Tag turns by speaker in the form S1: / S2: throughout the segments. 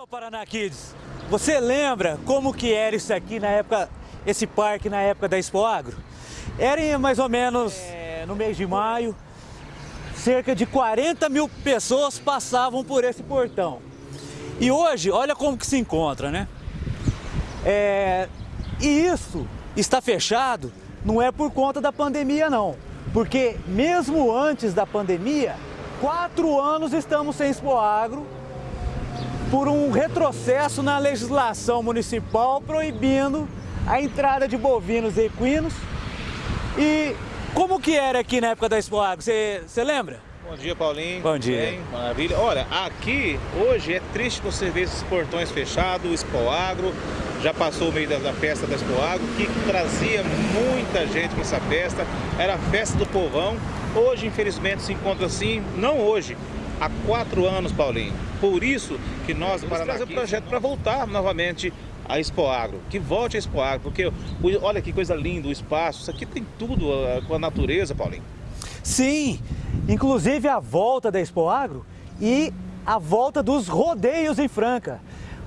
S1: Então, Paraná Kids, você lembra como que era isso aqui na época, esse parque na época da Expo Agro? Era mais ou menos é, no mês de maio, cerca de 40 mil pessoas passavam por esse portão. E hoje, olha como que se encontra, né? É, e isso está fechado não é por conta da pandemia não, porque mesmo antes da pandemia, quatro anos estamos sem Expo Agro por um retrocesso na legislação municipal proibindo a entrada de bovinos e equinos. E como que era aqui na época da Expo Agro, você lembra?
S2: Bom dia, Paulinho.
S1: Bom dia.
S2: Bem, maravilha. Olha, aqui hoje é triste você ver esses portões fechados, o Expo Agro, já passou o meio da, da festa da Expo Agro, que trazia muita gente para essa festa, era a festa do povão. Hoje, infelizmente, se encontra assim, não hoje, há quatro anos, Paulinho. Por isso que nós, para trazer o projeto para voltar novamente a Expo Agro, que volte a Expo Agro, porque olha que coisa linda o espaço, isso aqui tem tudo com a natureza, Paulinho.
S1: Sim, inclusive a volta da Expo Agro e a volta dos rodeios em Franca.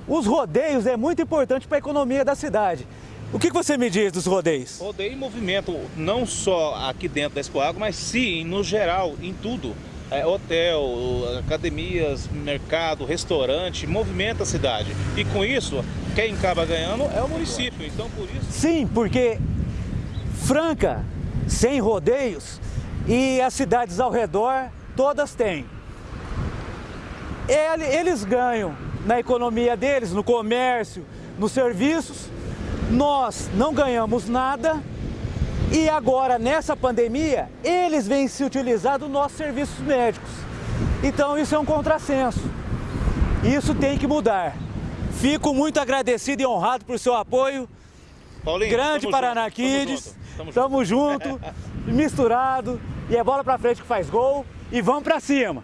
S1: Os rodeios é muito importante para a economia da cidade. O que você me diz dos rodeios?
S2: Rodeio em movimento, não só aqui dentro da Expo Agro, mas sim, no geral, em tudo. É, hotel, academias, mercado, restaurante, movimenta a cidade. E com isso, quem acaba ganhando é o município. Então, por isso...
S1: Sim, porque Franca, sem rodeios, e as cidades ao redor, todas têm. Eles ganham na economia deles, no comércio, nos serviços. Nós não ganhamos nada e agora, nessa pandemia, eles vêm se utilizar dos nossos serviços médicos. Então isso é um contrassenso. Isso tem que mudar. Fico muito agradecido e honrado por seu apoio.
S2: Paulinho,
S1: Grande Paraná junto, Kids. Tamo junto, tamo junto misturado. E é bola pra frente que faz gol. E vamos pra cima.